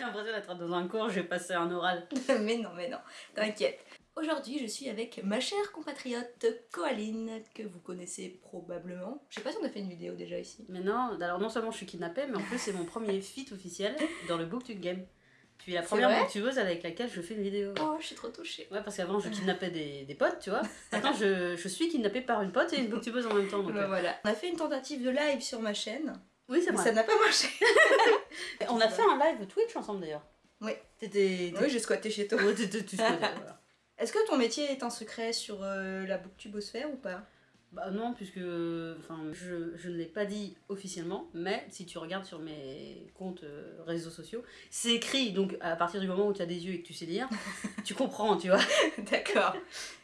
J'ai l'impression d'être dans un cours, j'ai passé un oral. mais non, mais non, t'inquiète. Aujourd'hui, je suis avec ma chère compatriote Coaline, que vous connaissez probablement. Je sais pas si on a fait une vidéo déjà ici. Mais non, alors non seulement je suis kidnappée, mais en plus c'est mon premier feat officiel dans le Booktube Game. Tu es la première booktubeuse avec laquelle je fais une vidéo. Oh, je suis trop touchée. Ouais, parce qu'avant je kidnappais des, des potes, tu vois. Maintenant je, je suis kidnappée par une pote et une booktubeuse en même temps. Donc, Bah euh, voilà. On a fait une tentative de live sur ma chaîne, Oui, c'est vrai. ça n'a pas marché. On a fait un live Twitch ensemble d'ailleurs. Oui. T'étais. Oui, j'ai squatté chez toi. Ouais, t'étais- tu squattais, voilà. Est-ce que ton métier est un secret sur euh, la booktubosphère ou pas? Bah non, puisque enfin, je, je ne l'ai pas dit officiellement, mais si tu regardes sur mes comptes euh, réseaux sociaux, c'est écrit, donc à partir du moment où tu as des yeux et que tu sais lire, tu comprends, tu vois. D'accord.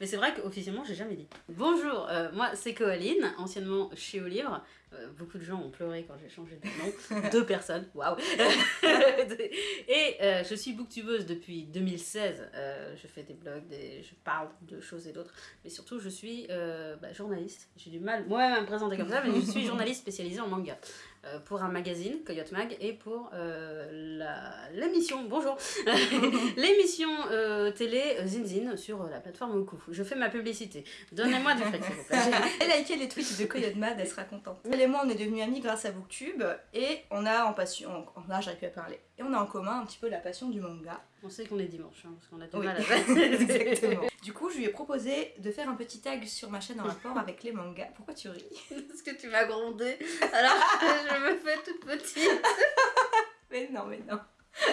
Mais c'est vrai qu'officiellement, j'ai jamais dit. Bonjour, euh, moi c'est Coaline, anciennement chez Au Livre. Euh, beaucoup de gens ont pleuré quand j'ai changé de nom. Deux personnes, waouh Et euh, je suis booktubeuse depuis 2016. Euh, je fais des blogs, des... je parle de choses et d'autres. Mais surtout, je suis bah, journaliste. J'ai du mal moi à me présenter comme ça, mais je suis journaliste spécialisée en manga. Euh, pour un magazine, Coyote Mag, et pour euh, la- l'émission, bonjour, l'émission euh, télé Zinzin sur la plateforme Oku. Je fais ma publicité. Donnez-moi du fric, s'il vous plaît. Elle a liké les tweets de Coyote Mad, elle sera contente. Elle et moi, on est devenus amis grâce à Booktube et on a en passion, on, là j'arrive plus à parler, et on a en commun un petit peu la passion du manga. On sait qu'on est dimanche, hein, parce qu'on a du Oui. mal à... Exactement. Du coup, je lui ai proposé de faire un petit tag sur ma chaîne en rapport avec les mangas. Pourquoi tu ris Parce que tu m'as grondé, alors que je me fais toute petite. Mais non, mais non.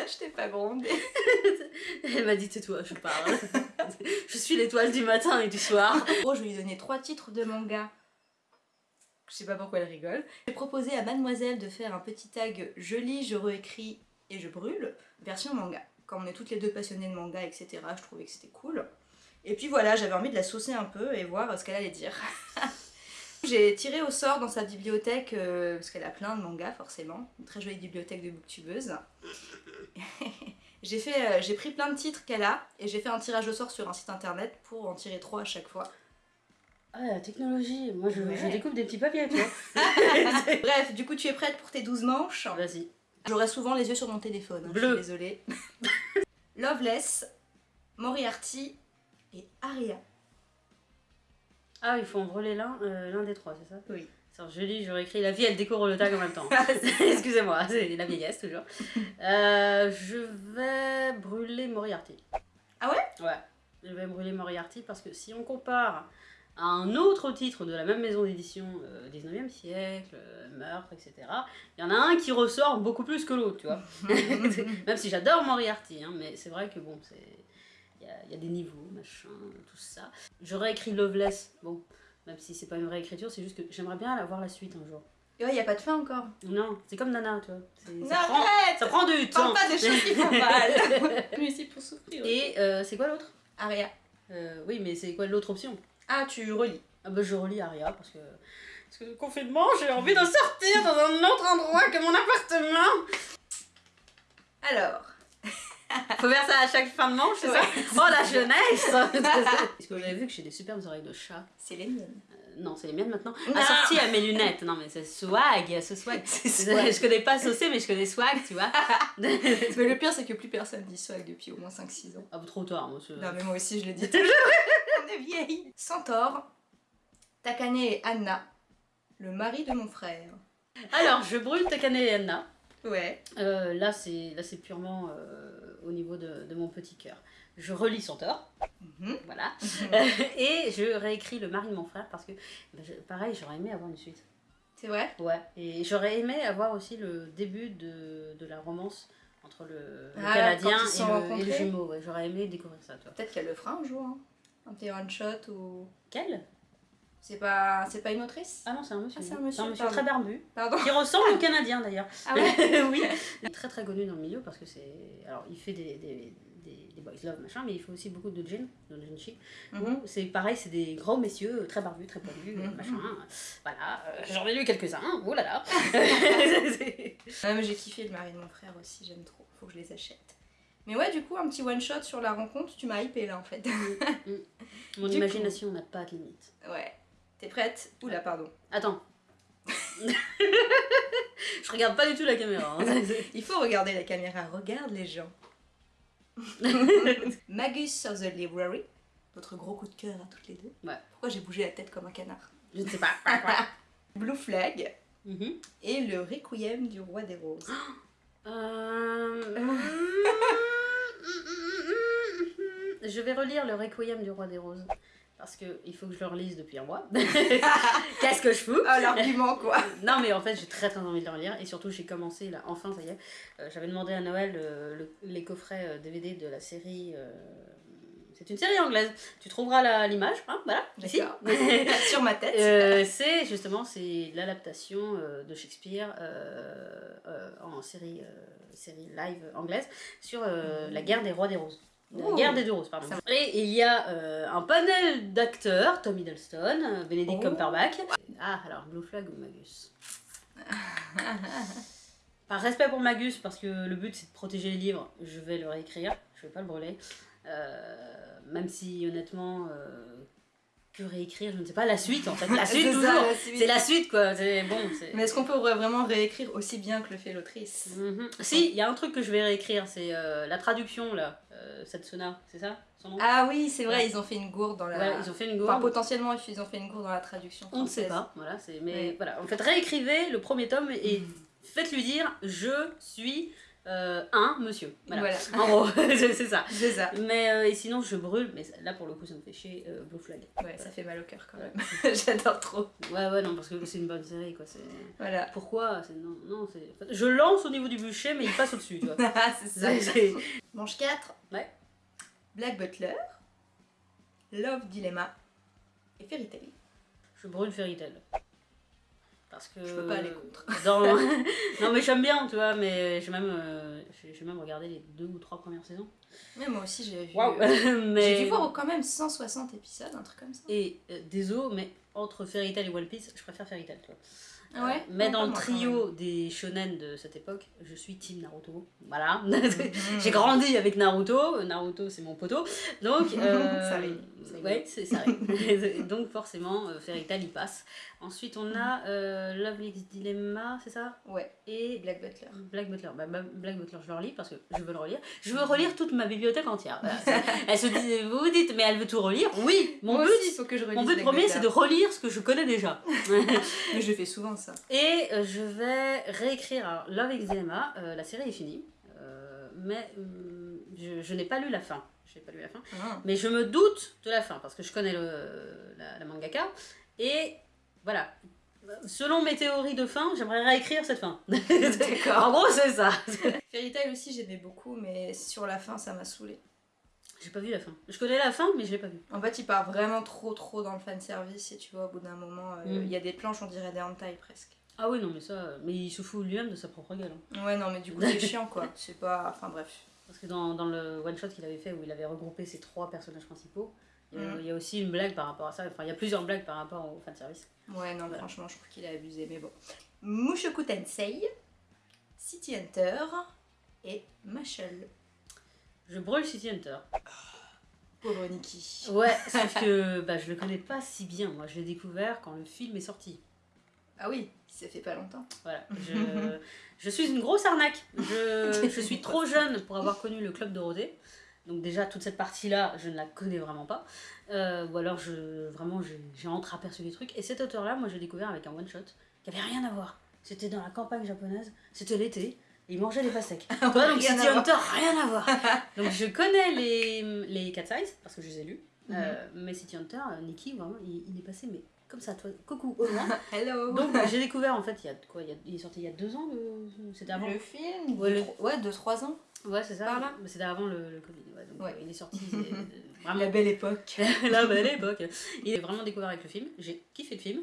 Je t'ai pas grondé. Elle m'a dit tais-toi, je parle. je suis l'étoile du matin et du soir. En gros, je lui ai donné trois titres de manga. Je sais pas pourquoi elle rigole. J'ai proposé à Mademoiselle de faire un petit tag Je lis, je réécris et je brûle, version manga. Comme on est toutes les deux passionnées de manga, etc., je trouvais que c'était cool. Et puis voilà, j'avais envie de la saucer un peu et voir ce qu'elle allait dire. J'ai tiré au sort dans sa bibliothèque, euh, parce qu'elle a plein de mangas forcément, une très jolie bibliothèque de booktubeuse. j'ai euh, j'ai pris plein de titres qu'elle a et j'ai fait un tirage au sort sur un site internet pour en tirer trois à chaque fois. Ah, la technologie, moi je, Ouais. je découpe des petits papiers, tu vois. Bref, du coup tu es prête pour tes 12 manches? Vas-y. J'aurai souvent les yeux sur mon téléphone, hein, je Bleu. suis désolée. Loveless, Moriarty et Aria. Ah, il faut en brûler l'un euh, l'un des trois, c'est ça? Oui. Je lis, je réécris la vie, elle découvre le tag en même temps. Excusez-moi, c'est la vieillesse toujours. Euh, je vais brûler Moriarty. Ah ouais? Ouais, je vais brûler Moriarty parce que si on compare à un autre titre de la même maison d'édition, euh, 19e siècle, euh, meurtre, etc., il y en a un qui ressort beaucoup plus que l'autre, tu vois. même si j'adore Moriarty, hein, mais c'est vrai que bon, c'est. Il y a, il y a des niveaux, machin, tout ça. J'aurais écrit Loveless, bon, même si c'est pas une vraie écriture, c'est juste que j'aimerais bien avoir la suite un jour. Et ouais, y a pas de fin encore. Non, c'est comme Nana, tu vois. Non, Ça prend, arrête ça prend du temps. Parle pas des choses qui font mal suis ici pour souffrir. Et euh, c'est quoi l'autre? Aria. Euh, Oui, mais c'est quoi l'autre option? Ah, tu relis. Ah bah je relis Aria parce que... Parce que le confinement, j'ai envie de sortir dans un autre endroit que mon appartement Alors, Faut faire ça à chaque fin de manche, c'est Ouais. ça? Oh la jeunesse Est-ce que vous avez vu que j'ai des superbes oreilles de chat c'est les miennes. Euh, Non, c'est les miennes maintenant. Non. Assorties à mes lunettes. Non mais c'est swag, ce swag. Je connais pas saucé, mais je connais swag, tu vois. Mais le pire, c'est que plus personne dit swag depuis au moins 5-6 ans. Ah, trop tard, moi. Non, mais moi aussi, je l'ai dit toujours. On est vieille. Centaure, Takane et Anna, le mari de mon frère. Alors, je brûle Takane et Anna. Ouais. Euh, là, c'est là, c'est purement euh, au niveau de, de mon petit cœur. Je relis Centaure, Mhm. voilà. et je réécris le mari de mon frère parce que, bah, pareil, j'aurais aimé avoir une suite. C'est vrai? Ouais. Et j'aurais aimé avoir aussi le début de, de la romance entre le, le Ah, Canadien et le, et le jumeau. Ouais, j'aurais aimé découvrir ça, toi. Peut-être qu'elle le fera un jour. hein. Un petit one-shot ou... Quel? C'est pas, c'est pas une autrice? Ah non, c'est un monsieur. Ah, c'est un monsieur, monsieur pardon. très barbu. Pardon. Qui ressemble au Canadien d'ailleurs. Ah ouais oui. Il est très très connu dans le milieu parce que c'est. Alors il fait des, des, des, des boys love machin, mais il fait aussi beaucoup de gin, de gin chic. Mhm. C'est pareil, c'est des gros messieurs euh, très barbus, très poilus, Mhm. machin. Voilà, euh, j'en ai lu quelques-uns, oh là là. Mais j'ai kiffé le mari de mon frère aussi, j'aime trop. Faut que je les achète. Mais ouais, du coup, un petit one-shot sur la rencontre, tu m'as hypé là en fait. Mon Du imagination n'a pas de limite. ouais. T'es prête Oula, pardon. Attends. Je regarde pas du tout la caméra. hein. Il faut regarder la caméra, regarde les gens. Magus of the Library, votre gros coup de cœur à toutes les deux. Ouais. Pourquoi j'ai bougé la tête comme un canard Je ne sais pas. Blue Flag Mhm. et le Requiem du Roi des Roses. Euh, Je vais relire le Requiem du Roi des Roses. Parce que il faut que je le relise depuis un mois. Qu'est-ce que je fous? Oh l'argument quoi Non mais en fait j'ai très très envie de le relire et surtout j'ai commencé là, enfin ça y est, Euh, j'avais demandé à Noël euh, le- les coffrets euh, DVD de la série, euh, c'est une série anglaise, tu trouveras l'image, hein, voilà, ici. Sur ma tête. Euh, c'est justement c'est l'adaptation euh, de Shakespeare euh, en série, série live anglaise sur la guerre des rois des roses. La Oh. guerre des deux roses, pardon. Et il y a euh, un panel d'acteurs, Tom Hiddleston, Benedict Oh. Cumberbatch. Ah, alors Blue Flag ou Magus? Par respect pour Magus, parce que le but c'est de protéger les livres, je vais le réécrire, je vais pas le brûler. Euh, même si honnêtement, euh, que réécrire, je ne sais pas, la suite en fait. La suite toujours. C'est la suite quoi, c'est bon. c'est- Mais est-ce qu'on peut vraiment réécrire aussi bien que le fait l'autrice? Mhm. Si, il y a un truc que je vais réécrire, c'est euh, la traduction là, euh, Satsuna, c'est ça son nom? Ah oui, c'est vrai, Ouais. ils ont fait une gourde dans la. Ouais, ils ont fait une Enfin, gourde. potentiellement, ils ont fait une gourde dans la traduction. On ne sait pas, voilà, c'est mais Ouais. voilà, en fait réécrivez le premier tome et faites-lui dire je suis euh, un monsieur. Voilà. Voilà. En gros, c'est ça. C'est ça. Mais euh, et sinon je brûle, mais là pour le coup ça me fait chier euh, Blue Flag. Ouais, ça fait mal au cœur quand même. J'adore trop. Ouais ouais non parce que c'est une bonne série quoi. Voilà. pourquoi? Non non c'est je lance au niveau du bûcher mais il passe au dessus tu vois. Ah, c'est ça. Manche 4. Ouais. Black Butler. Love Dilemma. Et Fairy Tail. Je brûle Fairy Tail. Parce que. Je peux pas aller contre. Dans... non, mais j'aime bien, tu vois, mais j'ai même, euh, j'ai même regardé les deux ou trois premières saisons. Mais moi aussi, j'ai vu. J'ai dû voir quand même 160 épisodes, un truc comme ça. Et euh, désolé, mais entre Fairy Tail et One Piece, je préfère Fairy Tail, tu vois. Ah ouais Euh, mais dans le trio des shonen de cette époque, je suis Team Naruto. Voilà. J'ai grandi avec Naruto, Naruto c'est mon poteau, donc euh, Ça arrive, ouais c'est ça arrive. donc forcément euh, Fairy Tail il passe. Ensuite on a euh, Lovely's Dilemma, c'est ça? Ouais, Et Black Butler. Black Butler, bah, bah, Black Butler, je le relis parce que je veux le relire. Je veux relire toute ma bibliothèque entière. Voilà, ça- elle se dit, vous vous dites, mais elle veut tout relire. Oui, mon Moi but, aussi, il faut que je relise mon but premier, c'est de relire ce que je connais déjà. Mais je fais souvent ça. Et euh, je vais réécrire alors, Love Dilemma. euh, la série est finie, euh, mais hum, je, je n'ai pas lu la fin. Je n'ai pas lu la fin. Ah. Mais je me doute de la fin parce que je connais le, la, la mangaka. Et voilà. Selon mes théories de fin, j'aimerais réécrire cette fin. D'accord. en gros, c'est ça. Fairy Tail aussi, j'aimais beaucoup, mais sur la fin, ça m'a saoulé. J'ai pas vu la fin. Je connais la fin, mais je l'ai pas vue. En fait, il part vraiment trop trop dans le fanservice et tu vois, au bout d'un moment, euh, il Mm. y a des planches, on dirait des hentai presque. Ah oui, non, mais ça. euh, Mais il se fout lui-même de sa propre gueule. hein. Ouais, non, mais du coup, c'est chiant quoi. C'est pas. Enfin bref. Parce que dans, dans le one-shot qu'il avait fait, où il avait regroupé ses trois personnages principaux, il y a- Mm. il y a aussi une blague par rapport à ça. Enfin, il y a plusieurs blagues par rapport au fanservice. Ouais, non, Voilà. franchement, je trouve qu'il a abusé, mais bon. Mushoku Tensei, City Hunter et Mashal. Je brûle City Hunter. Pauvre Nikki. Ouais, sauf que bah, je le connais pas si bien. Moi, je l'ai découvert quand le film est sorti. Ah oui, ça fait pas longtemps. Voilà. Je, je suis une grosse arnaque. Je, je suis trop jeune pour avoir connu le Club Dorothée. Donc déjà, toute cette partie-là, je ne la connais vraiment pas. Euh, ou alors, je, vraiment, j'ai entreaperçu des trucs. Et cet auteur-là, moi, j'ai découvert avec un one-shot qui avait rien à voir. C'était dans la campagne japonaise, c'était l'été, il mangeait des pastèques. Tu vois, donc City. Hunter, rien à voir. donc je connais les, les Cat Size, parce que je les ai lus. Mhm. Euh, mais City Hunter, euh, Nikki, vraiment, il, il est passé, mais comme ça, toi, coucou, au loin. Hello Donc j'ai découvert en fait il y a quoi il, y a- il est sorti il y a deux ans c'était avant Le film Ouais, de le- tro- Ouais, de 3 ans. ouais c'est ça Par là Mais c'était avant le, le Covid ouais, donc Ouais. euh, il est sorti euh, La vraiment belle époque. la belle époque il est vraiment découvert avec le film j'ai kiffé le film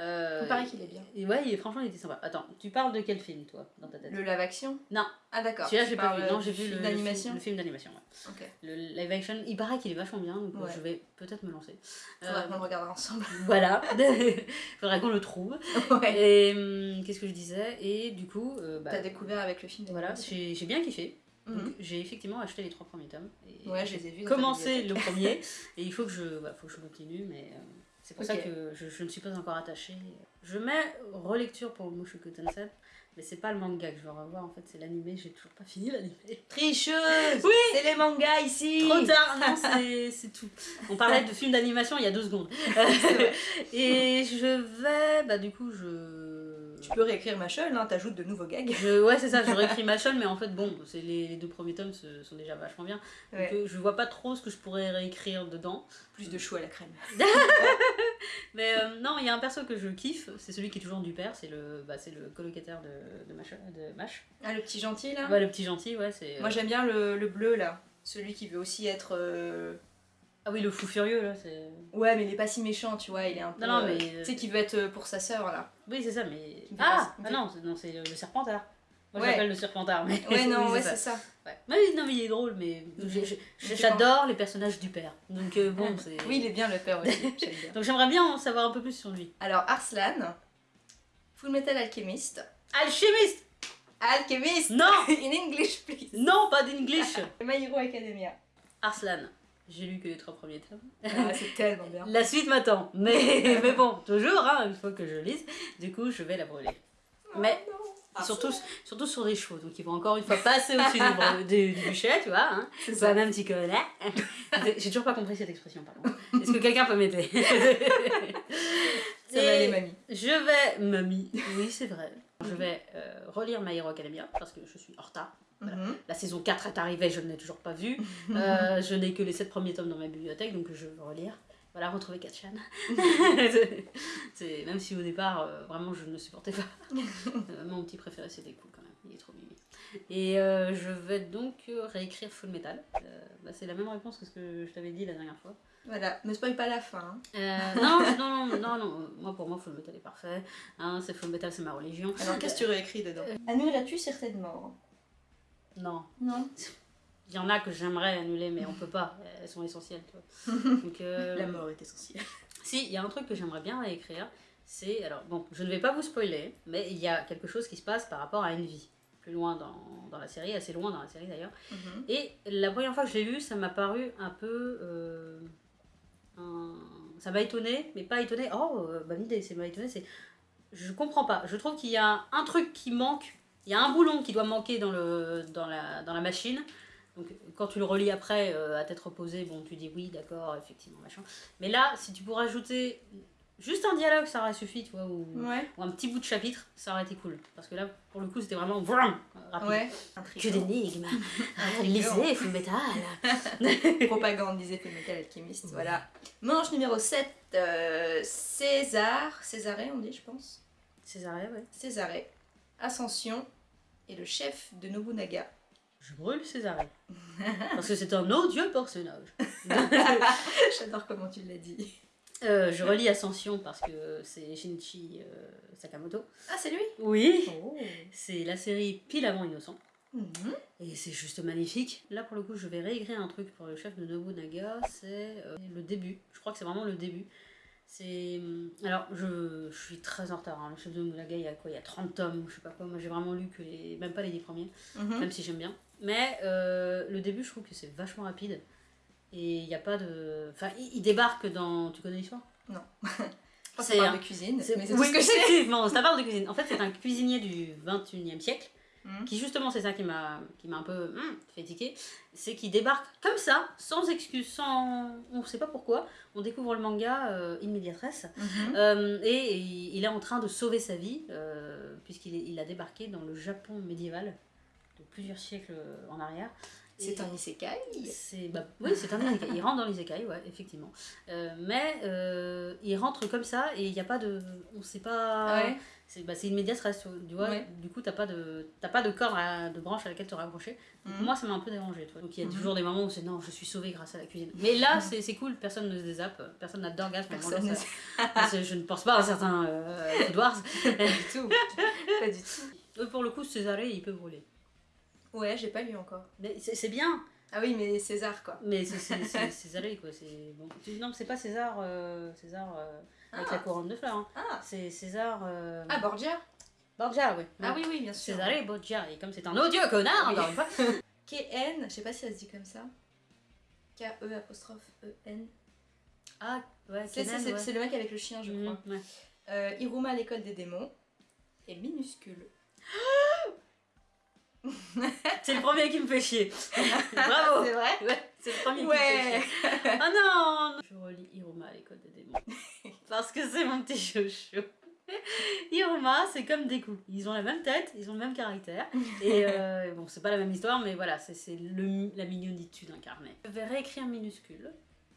euh, Il paraît qu'il est bien. et ouais il franchement il était sympa attends tu parles de quel film toi dans ta tête? Le live action? Non. Ah d'accord. celui-là Tu j'ai pas vu non j'ai vu film le, film, le film d'animation ouais. Ok. le live action il paraît qu'il est vachement bien donc euh, Ouais. je vais peut-être me lancer Faudra Euh, qu'on le regarde ensemble. voilà faudrait qu'on le trouve ouais. et hum, qu'est-ce que je disais? Et du coup euh, bah, T'as découvert avec le film Voilà, d'animation. j'ai j'ai bien kiffé. Mhm. j'ai effectivement acheté les trois premiers tomes. Et Ouais, je les ai vus. commencé le premier. Et il faut que je, faut que je continue, mais. C'est pour ça que je, je ne suis pas encore attachée. Je mets relecture pour Mushoku Tensei, mais c'est pas le manga que je veux revoir, en fait, c'est l'animé, j'ai toujours pas fini l'animé. Tricheuse Oui C'est les mangas ici Trop tard, non, c'est tout. On parlait de film d'animation il y a deux secondes. Et je vais, bah du coup, je. Tu peux réécrire Machel, hein, t'ajoutes de nouveaux gags. Je, ouais, c'est ça, je réécris Machel, mais en fait, bon, c'est les, les deux premiers tomes se- sont déjà vachement bien. Ouais. euh, je vois pas trop ce que je pourrais réécrire dedans. Plus de chou à la crème. Mais euh, non, il y a un perso que je kiffe, c'est celui qui est toujours du père, c'est le, bah, c'est le colocataire de, de, Mach, de Mash. Ah, le petit gentil là? Ouais, le petit gentil, ouais, c'est. euh, Moi j'aime bien le, le bleu là. Celui qui veut aussi être. euh, Ah oui, le fou furieux, là, c'est. Ouais, mais il est pas si méchant, tu vois. Il est un peu. Non, non, euh, mais, euh, Tu sais, qui veut être euh, pour sa sœur là. Oui, c'est ça, mais. Ah, pas- ah non, c'est, non, c'est le serpentard. Moi, Ouais. j'appelle le serpentard, mais. Ouais, non, oui, ouais, c'est ça. ça. Ouais. Mais oui, non, mais il est drôle, mais j'adore les personnages du père. Donc euh, bon, c'est. Oui, il est bien le père aussi. Donc j'aimerais bien en savoir un peu plus sur lui. Alors, Arslan, Full Metal Alchemist. Alchimiste Alchemist Non In English, please Non, pas d'English My Hero Academia. Arslan. J'ai lu que les trois premiers tomes. Ah, c'est tellement bien. La suite m'attend. Mais, mais bon, toujours, hein, il faut que je lise. Du coup, je vais la brûler. Mais Oh, non. surtout, surtout sur des chevaux. Donc ils vont encore une fois passer au-dessus du, du, bûcher, tu vois. Hein. C'est ça. même petit connard. J'ai toujours pas compris cette expression, par contre. Est-ce que quelqu'un peut m'aider? Ça va aller, mamie. Je vais, mamie, oui c'est vrai, je vais euh, relire My Hero Academia parce que je suis en retard. Voilà. Mhm. La saison 4 est arrivée, je ne l'ai toujours pas vue. Euh, je n'ai que les 7 premiers tomes dans ma bibliothèque, donc je veux relire. Voilà, retrouver Katchan. c'est, même si au départ, euh, vraiment, je ne le supportais pas. Euh, mon petit préféré, c'était cool quand même. Il est trop mimi. Et euh, je vais donc euh, réécrire Full Metal. Euh, bah, c'est la même réponse que ce que je t'avais dit la dernière fois. Voilà, ne spoil pas la fin. hein. Euh, non, non, non, non, non, moi pour moi Full Metal est parfait. Hein, c'est Full Metal, c'est ma religion. Alors, qu'est-ce que tu réécris dedans? Annuleras-tu certaines morts Non, Non. il y en a que j'aimerais annuler, mais on peut pas. Elles sont essentielles, tu vois. Donc, euh, La mort est essentielle. Si, il y a un truc que j'aimerais bien réécrire, c'est. Alors, bon, je ne vais pas vous spoiler, mais il y a quelque chose qui se passe par rapport à Envy. Plus loin dans, dans la série, assez loin dans la série d'ailleurs. Mhm. Et la première fois que je l'ai lu, ça m'a paru un peu. euh, un- Ça m'a étonné, mais pas étonné. Oh, euh, bonne idée, c'est m'a étonné. C'est. Je comprends pas. Je trouve qu'il y a un truc qui manque. Il y a un boulon qui doit manquer dans, le, dans, la, dans la machine. Donc, quand tu le relis après, euh, à tête reposée, bon, tu dis oui, d'accord, effectivement, machin. Mais là, si tu pourrais ajouter juste un dialogue, ça aurait suffi, tu vois, ou, Ouais. ou un petit bout de chapitre, ça aurait été cool. Parce que là, pour le coup, c'était vraiment vroom, rapide. Ouais. Que d'énigmes. Lisez, Full Metal Propagande, disait Full Metal Alchemist. Voilà. Manche numéro 7, euh, César. Césaré, on dit, je pense. Césarée, ouais. Césaré. Ascension. Et le chef de Nobunaga. Je brûle Césarée. Parce que c'est un odieux personnage. J'adore comment tu l'as dit. Euh, je relis Ascension parce que c'est Shinichi euh, Sakamoto. Ah, c'est lui? Oui Oh. C'est la série pile avant Innocent. Mhm. Et c'est juste magnifique. Là, pour le coup, je vais réécrire un truc pour le chef de Nobunaga. C'est euh, le début. Je crois que c'est vraiment le début. C'est. hum, Alors, je, je suis très en retard. hein. Le chef de Nobunaga, il y a quoi? Il y a 30 tomes, je sais pas quoi. Moi, j'ai vraiment lu que les. Même pas les 10 premiers, Mhm. même si j'aime bien. Mais euh, le début, je trouve que c'est vachement rapide. Et il n'y a pas de. Enfin, il, débarque dans. Tu connais l'histoire? Qu'on C'est un- de cuisine, C'est- mais c'est oui, tout ce que je sais. effectivement, ça parle de cuisine. En fait, c'est un cuisinier du 21e siècle Mhm. qui justement c'est ça qui m'a qui m'a un peu hum, fait tiquer. C'est qu'il débarque comme ça sans excuse sans on sait pas pourquoi. On découvre le manga euh, Mhm. euh, et il, il est en train de sauver sa vie euh, puisqu'il il a débarqué dans le Japon médiéval de plusieurs siècles en arrière C'est un isekai. c'est bah, oui c'est un isekai il rentre dans l'isekai ouais effectivement Euh, mais euh, il rentre comme ça et il n'y a pas de on sait pas Ouais. c'est bah, c'est une médias tu vois. Ouais. Du coup, t'as pas de t'as pas de corde, à- de branche à laquelle te raccrocher. Mhm. Moi, ça m'a un peu dérangé. Tu vois. Donc il y a Mhm. toujours des moments où c'est non, je suis sauvé grâce à la cuisine. Mais là, c'est c'est cool, personne ne se désappe, personne n'a d'orgasme. Personne ne ça- je ne pense pas à certains euh, Food Wars. du tout. Pas du tout. Eux, pour le coup, Césaré, il peut brûler. Ouais, j'ai pas lu encore. Mais c'est bien, Ah oui, mais César, quoi. mais c'est- Césaré, quoi. c'est Bon. Non, mais c'est pas César, euh, César euh, avec Ah. la couronne de fleurs. hein. Ah, C'est César. Euh... ah Borgia Borgia, oui. Ah oui, oui, bien sûr. Césaré Borgia. Et comme c'est un odieux connard, Oui. encore une fois. K-N, je sais pas si ça se dit comme ça. K-E apostrophe E-N. Ah, ouais, C'est ouais. le mec avec le chien, je crois. Mhm, ouais. Euh, Iruma à l'école des démons. Et minuscule. C'est le premier qui me fait chier. Bravo C'est vrai Ouais, c'est le premier Ouais. qui me fait chier. Oh non Je relis Iruma à l'école des démons. Parce que c'est mon petit chouchou. Iruma, c'est comme des coups. Ils ont la même tête, ils ont le même caractère. Et euh, bon, c'est pas la même histoire, mais voilà, c'est la mignonitude incarnée. Je vais réécrire minuscule.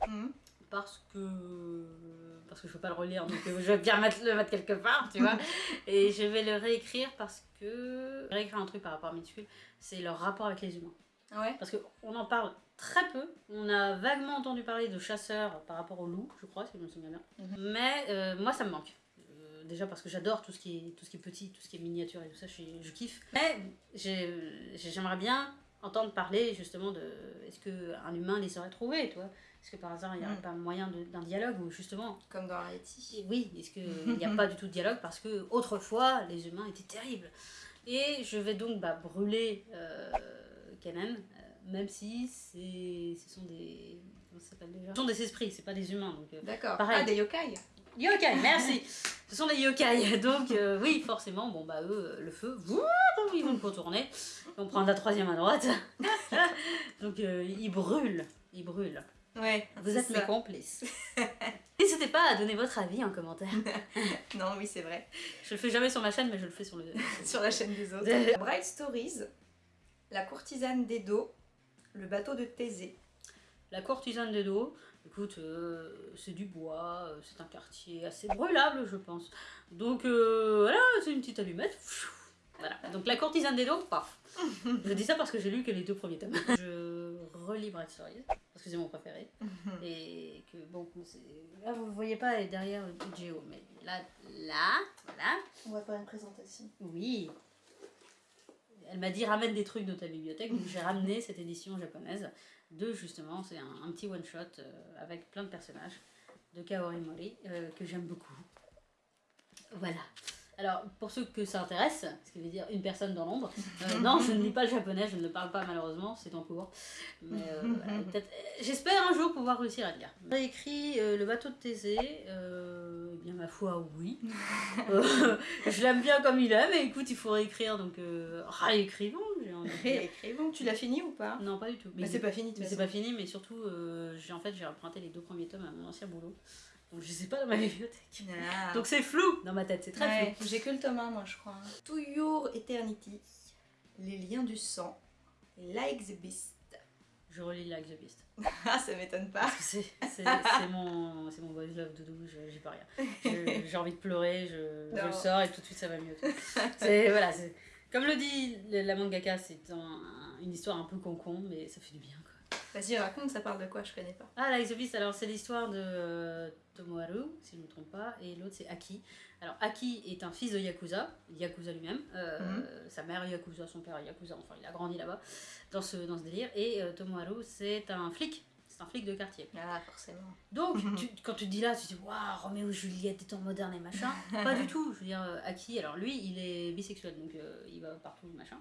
Mhm. Parce que parce que je peux pas le relire donc euh, je vais bien le mettre quelque part tu vois. Et je vais le réécrire parce que réécrire un truc par rapport à minuscule c'est leur rapport avec les humains. Ouais. parce qu'on en parle très peu. On a vaguement entendu parler de chasseurs par rapport aux loups je crois si je me souviens bien. Mhm. mais euh, moi ça me manque. Euh, déjà parce que j'adore tout ce qui est tout ce qui est petit tout ce qui est miniature et tout ça je, je kiffe. Mais j'ai- j'aimerais bien entendre parler justement de est-ce que un humain les serait trouvé toi est-ce que par hasard il n'y aurait Mm. pas moyen d'un dialogue ou justement Comme dans Haïti. oui est-ce qu'il n'y a pas du tout de dialogue parce que autrefois les humains étaient terribles et je vais donc bah, brûler euh, Kenan euh, même si ce sont des comment ça s'appelle déjà? Ce sont des esprits c'est pas des humains donc euh, D'accord. Pareil. Ah, des yokai. Yokai, merci. Ce sont des yokai, donc euh, oui, forcément, bon bah eux, le feu, ils vont le contourner. On prend la troisième à droite. donc euh, ils brûlent, ils brûlent. Ouais. Vous êtes mes complices. N'hésitez pas à donner votre avis en commentaire. Non, oui, c'est vrai. Je le fais jamais sur ma chaîne, mais je le fais sur le. Sur la chaîne des autres. Bright Stories. La courtisane d'Edo. Le bateau de Thésée. La courtisane des dos, écoute, euh, c'est du bois, euh, c'est un quartier assez brûlable, je pense. Donc euh, voilà, c'est une petite allumette. Voilà. Donc la courtisane des dos, paf. Je dis ça parce que j'ai lu que les deux premiers tomes. Je relis Bright Stories, parce que c'est mon préféré. Et que bon, là vous voyez pas elle est derrière le Géo, mais là, là, voilà. On va faire une présentation. Oui. Elle m'a dit ramène des trucs de ta bibliothèque, donc j'ai ramené cette édition japonaise de justement, c'est un, un petit one shot euh, avec plein de personnages de Kaori Mori euh, que j'aime beaucoup. Voilà. Alors, pour ceux que ça intéresse, ce qui veut dire une personne dans l'ombre, euh, non, je ne lis pas le japonais, je ne le parle pas malheureusement, c'est en cours. Mais euh, voilà, j'espère un jour pouvoir réussir à le lire. J'ai écrit euh, Le bateau de Thésée, bien ma foi, oui. Euh, je l'aime bien comme il est, mais écoute, il faut réécrire, donc euh, réécrivons. Réécrivons. Tu l'as fini ou pas? Non, pas du tout. Mais c'est pas fini, mais c'est pas fini, mais surtout, euh, j'ai en fait j'ai emprunté les deux premiers tomes à mon ancien boulot, donc je ai pas dans ma bibliothèque. Ah. Donc c'est flou dans ma tête, c'est très Ouais, flou. J'ai que le tome 1, moi, je crois. To Your Eternity. Les liens du sang. Like the Beast. Je relis Like the Beast. Ah, ça m'étonne pas. C'est mon, mon boys love doudou, j'y peux rien. J'ai envie de pleurer, je, je le sors et tout de suite ça va mieux. C'est voilà, comme le dit la mangaka, c'est un- une histoire un peu concon, mais ça fait du bien quoi. Vas-y, raconte, ça parle de quoi? Je connais pas. Ah, Like the Beast, alors c'est l'histoire de euh, Tomoharu, si je ne me trompe pas, et l'autre c'est Aki. Alors Aki est un fils de Yakuza, Yakuza lui-même, euh, Mhm. sa mère Yakuza, son père Yakuza, enfin il a grandi là-bas dans ce, dans ce délire, et euh, Tomoharu c'est un flic, c'est un flic de quartier. Ah, forcément. Donc tu- quand tu te dis là, tu te dis waouh, Roméo et Juliette des temps modernes et machin, pas du tout, je veux dire, euh, Aki, alors lui il est bisexuel, donc euh, il va partout, machin.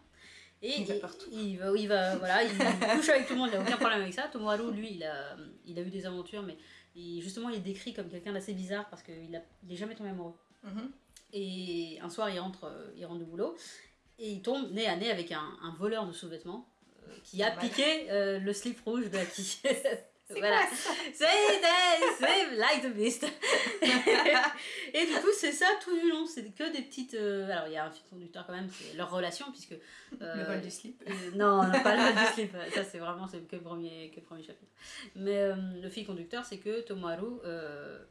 Et Il va partout. il va, il va, voilà, il couche avec tout le monde, il n'a aucun problème avec ça. Tomoharu, lui, il a, il a eu des aventures, mais il- justement, il est décrit comme quelqu'un d'assez bizarre parce qu'il n'est il jamais tombé amoureux. Mhm. Et un soir, il rentre, euh, il rentre de boulot et il tombe nez à nez avec un, un voleur de sous-vêtements euh, qui a piqué euh, le slip rouge de. C'est voilà. C'est like the beast. et du coup, c'est ça tout du long. C'est que des petites. euh, alors, il y a un fil conducteur quand même, c'est leur relation, puisque. euh, Le vol du slip. euh, non, non, pas le vol du slip. Ça, c'est vraiment que, le premier, que le premier chapitre. Mais le fil conducteur, c'est que Tomoharu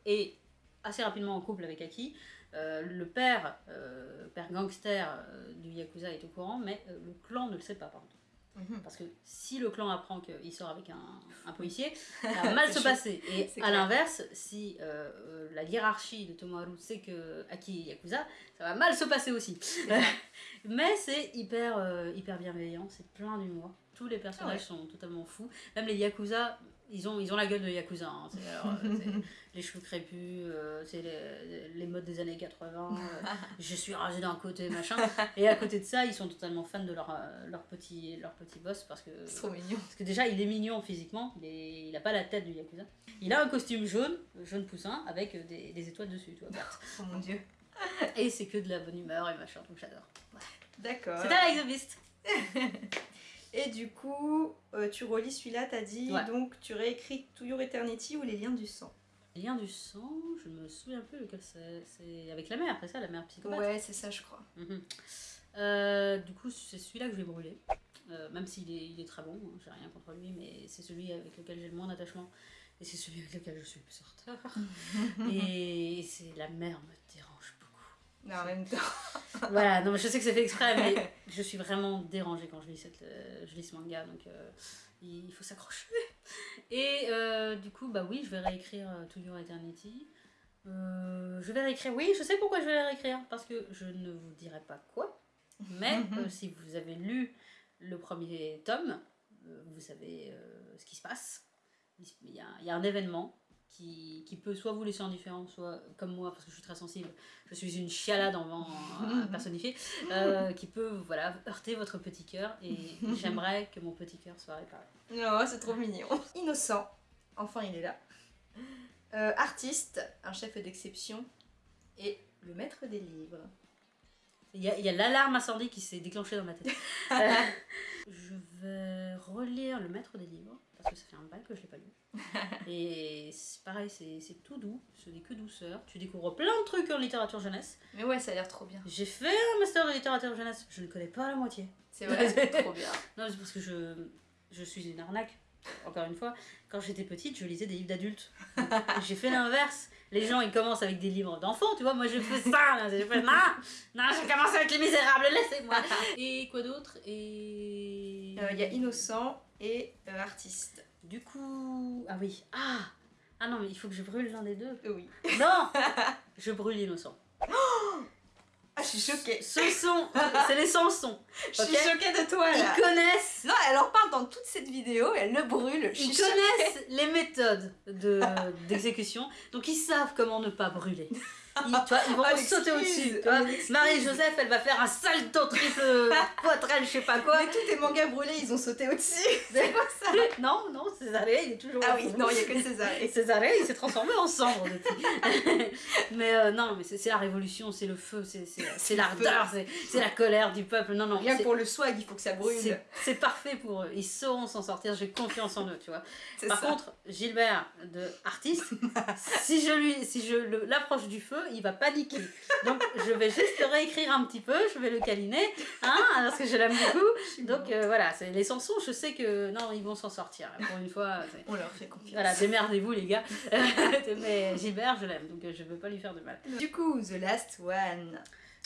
est assez rapidement en couple avec Aki. Euh, le père, euh, père gangster euh, du Yakuza est au courant, mais le clan ne le sait pas, par contre. Mhm. Parce que si le clan apprend qu'il sort avec un, un policier, ça va mal se passer. Et à l'inverse, si la hiérarchie de Tomoharu sait que Aki est Yakuza, ça va mal se passer aussi. Mais c'est hyper, hyper bienveillant, c'est plein d'humour. Tous les personnages Ah sont totalement fous. Même les Yakuza ils ont, ils ont la gueule de Yakuza. Hein. Alors, euh, les cheveux crépus, euh, c'est les, les modes des années 80. euh, je suis rasé d'un côté, machin. Et à côté de ça, ils sont totalement fans de leur, leur, petit, leur petit boss parce que. C'est trop mignon. Parce que déjà, il est mignon physiquement, il, est, il a pas la tête du Yakuza. Il a un costume jaune, jaune poussin, avec des, des étoiles dessus, tu vois. Oh mon dieu. Et c'est que de la bonne humeur et machin, donc j'adore. D'accord. C'est à Like the Beast. Et du coup, euh, tu relis celui-là, t'as dit, Ouais. donc tu réécris To Your Eternity ou Les Liens du Sang. Lien du sang, je me souviens plus lequel c'est. C'est avec la mère, c'est ça, la mère psychopathe Ouais, c'est ça, je crois. Mhm. Euh, du coup, c'est celui-là que je vais brûler. Euh, même s'il est, il est très bon, hein, j'ai rien contre lui, mais c'est celui avec lequel j'ai le moins d'attachement. Et c'est celui avec lequel je suis le plus en retard. et c'est la mère me dérange. Non, en même temps. voilà, non, mais je sais que c'est fait exprès, mais je suis vraiment dérangée quand je lis, cette, euh, je lis ce manga, donc euh, il faut s'accrocher. Et euh, du coup, bah oui, je vais réécrire To Your Eternity. Je vais réécrire, oui, je sais pourquoi je vais la réécrire, parce que je ne vous dirai pas quoi, mais si vous avez lu le premier tome, vous savez ce qui se passe. Il y a, il y a un événement qui, qui peut soit vous laisser indifférent, soit comme moi, parce que je suis très sensible, je suis une chialade en vent euh, personnifiée, euh, qui peut voilà, heurter votre petit cœur, et j'aimerais que mon petit cœur soit réparé. Non, c'est trop mignon. Innocent. Enfin, il est là. Euh, artiste, un chef d'exception. Et le maître des livres. Il y a, l'alarme incendie qui s'est déclenchée dans ma tête. Je vais relire Le Maître des Livres, parce que ça fait un bail que je l'ai pas lu. Et c'est pareil, c'est tout doux, ce n'est que douceur. Tu découvres plein de trucs en littérature jeunesse. Mais ouais, ça a l'air trop bien. J'ai fait un master de littérature jeunesse, je ne connais pas la moitié. C'est vrai, c'est trop bien. Non, c'est parce que je, je suis une arnaque. Encore une fois, quand j'étais petite, je lisais des livres d'adultes. J'ai fait l'inverse. Les gens, ils commencent avec des livres d'enfants, tu vois. Moi, je fais ça. Là. Je fais, non, non, je commence avec Les Misérables, laissez-moi. Et quoi d'autre? Et. Euh, Il y a innocent et euh, artiste. Du coup. Ah oui. Ah Ah non, mais il faut que je brûle l'un des deux. Oui. Non Je brûle l'innocent. Ah, je suis choquée. Ce sont. C'est les chansons. Je suis choquée de toi là. Ils connaissent. Non, elle en parle dans toute cette vidéo, elle le brûle. Je Ils choquée. connaissent les méthodes de- d'exécution, donc ils savent comment ne pas brûler. Ils, tu vois, ils vont Ah, sauter au-dessus. Ah. Marie-Joseph, elle va faire un salto triple poitrine, je sais pas quoi. Mais tous tes mangas brûlés, ils ont sauté au-dessus. C'est quoi ça Non, non, Césarée, il est toujours Ah oui, non, il y a que César. Et Césarée, il s'est transformé en cendre depuis. mais euh, non, mais c'est la révolution, c'est le feu, c'est l'ardeur, c'est la colère du peuple. Non, non, Rien que pour le swag, il faut que ça brûle. c'est parfait pour eux. Ils sauront s'en sortir, j'ai confiance en eux, tu vois. Par ça. contre, Gilbert, de artiste, si je lui, si je l'approche du feu, il va paniquer. Donc, je vais juste le réécrire un petit peu, je vais le câliner, hein, parce que je l'aime beaucoup. Donc, euh, voilà, c'est les chansons, je sais que non, ils vont s'en sortir. Pour une fois, On leur fait confiance. voilà, démerdez-vous les gars. Mais Gilbert, je l'aime, donc euh, je veux pas lui faire de mal. Du coup, The Last One.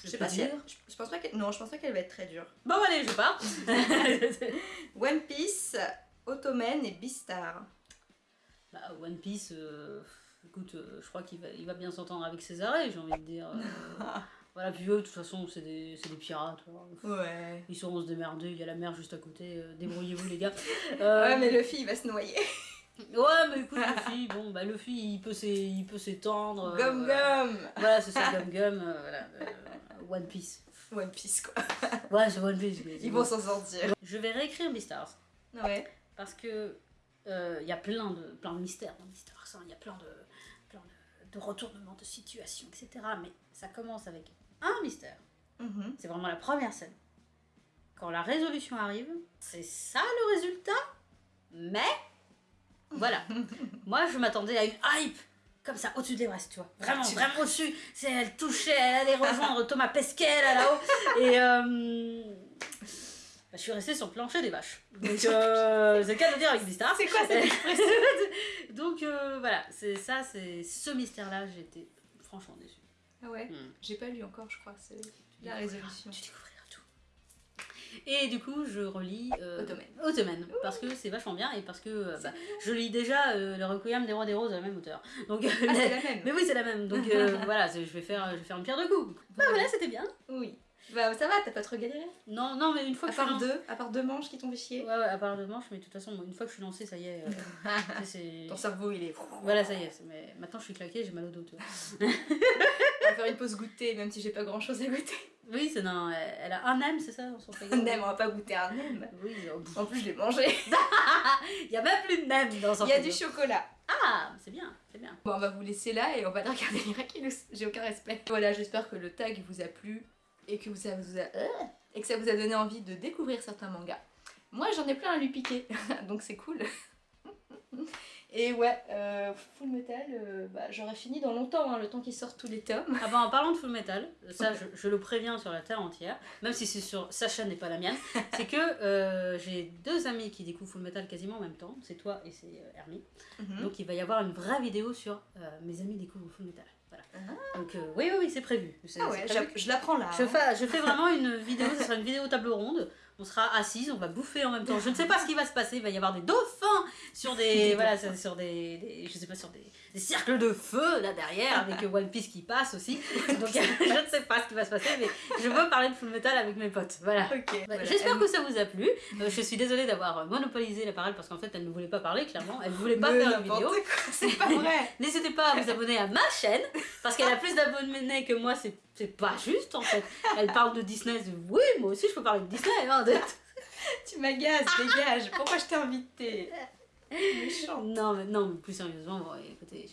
Je sais peux pas si elle- je, je pense pas qu'elle non, je pense pas qu'elle va être très dure. Bon, allez, je pars. One Piece, Ottoman et Beastar. Bah, One Piece, euh, écoute, euh, je crois qu'il va, il va bien s'entendre avec Césarée, j'ai envie de dire. euh, voilà, puis eux, de toute façon, c'est des, c'est des pirates. voilà. Ouais. Ils sauront se démerder, il y a la mer juste à côté, euh, débrouillez-vous les gars. Ouais, mais Luffy, il va se noyer. ouais, mais écoute, Luffy, bon, bah Luffy, il peut s'é- il peut s'étendre. euh, Gum voilà. Gum. Voilà, c'est ça, Gum Gum, euh, voilà. euh, One Piece. One Piece, quoi. Ouais, c'est One Piece. mais Ils vont s'en sortir. Je vais réécrire Beastars. Ouais. Parce que il y a plein de, plein de mystères dans Beastars. hein. Il y a plein de, de, de retournements de situation, etc. Mais ça commence avec un mystère. Mhm. C'est vraiment la première scène. Quand la résolution arrive, c'est ça le résultat. Mais, voilà. Moi, je m'attendais à une hype comme ça, au-dessus des restes, tu vois. Vraiment, Tu- vraiment au-dessus. C'est, elle touchait, elle allait rejoindre Thomas Pesquet là, là-haut. Et euh, bah, je suis restée sur le plancher des vaches. Donc, euh, c'est le cas de dire avec Beastars. C'est quoi cette expression Donc, euh, voilà, c'est ça, c'est ce mystère-là, j'étais franchement déçue. Ah ouais Hmm. J'ai pas lu encore, je crois. C'est Tu la résolution. Tu découvriras tout. Et du coup, je relis euh, Ottoman. Ottoman, parce que c'est vachement bien et parce que euh, bah, je lis déjà euh, le Requiem des Rois des Roses à la même hauteur. Donc, euh, Ah, c'est la même mais oui, c'est la même. Donc euh, voilà, je vais faire, je vais faire une pierre de coups. Bah voilà, c'était bien. Oui. Bah ça va, t'as pas trop galéré? Non, non, mais une fois À que je suis part deux, à part deux manches qui t'ont fait chier? Ouais, ouais, à part le manche, mais de toute façon, une fois que je suis lancée, ça y est. euh. Ton cerveau il est. Voilà, ça y est. Mais maintenant, je suis claquée, j'ai mal au dos, tu vois. On va faire une pause goûter, même si j'ai pas grand chose à goûter. Oui, c'est non, elle, a un M, c'est ça on s'en fait Un nem, on va pas goûter un nem. Oui. En plus, je l'ai mangé. il y a même plus de nem dans son Il y a du chocolat. Ah, c'est bien, c'est bien. Bon, on va vous laisser là et on va regarder Miraculous. J'ai aucun respect. Voilà, j'espère que le tag vous a plu et que, vous a, vous a- euh, et que ça vous a donné envie de découvrir certains mangas. Moi, j'en ai plein à lui piquer, donc c'est cool. Et ouais, euh, Full Metal, euh, bah, j'aurais fini dans longtemps, hein, le temps qu'ils sortent tous les tomes. Ah bah en parlant de Full Metal, ça je, je le préviens sur la terre entière, même si c'est sur sa chaîne et pas la mienne, c'est que euh, j'ai deux amis qui découvrent Full Metal quasiment en même temps, c'est toi et c'est Hermie. Mhm. Donc il va y avoir une vraie vidéo sur mes amis découvrent Full Metal. Voilà. Ah. Donc euh, oui, oui, oui, c'est prévu. Ah ouais, prévu. je, l'apprends là. Je hein. fais, je fais vraiment une vidéo, ce sera une vidéo table ronde. On sera assises, on va bouffer en même temps. Je ne sais pas ce qui va se passer. Il va y avoir des dauphins sur des, Des voilà, sur sur des, des- je sais pas, sur des, des cercles de feu là derrière avec One Piece qui passe aussi. Donc je ne sais pas ce qui va se passer, mais je veux parler de Full Metal avec mes potes. Voilà. Bah, voilà. J'espère que ça vous a plu. Euh, je suis désolée d'avoir monopolisé la parole parce qu'en fait elle ne voulait pas parler clairement. Elle voulait pas Mais faire une vidéo. C'est pas vrai. N'hésitez pas à vous abonner à ma chaîne parce qu'elle a plus d'abonnés que moi, c'est c'est pas juste en fait. Elle parle de Disney, oui, moi aussi je peux parler de Disney. Hein, tu m'agaces, dégage, pourquoi je t'ai invité Méchant. Non mais, non, mais plus sérieusement, bon, écoutez,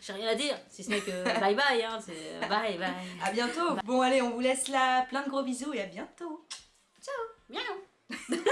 j'ai rien à dire, si ce n'est que bye bye, hein, c'est euh, bye bye. À bientôt. Bon allez, on vous laisse là, plein de gros bisous et à bientôt. Ciao. Miaou.